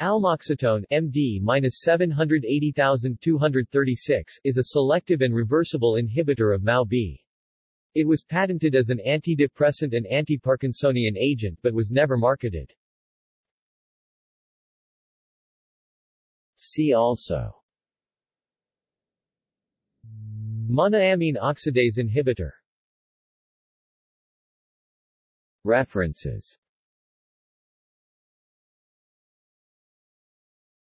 Almoxatone MD-780236 is a selective and reversible inhibitor of MAO-B. It was patented as an antidepressant and anti-parkinsonian agent but was never marketed. See also Monoamine oxidase inhibitor References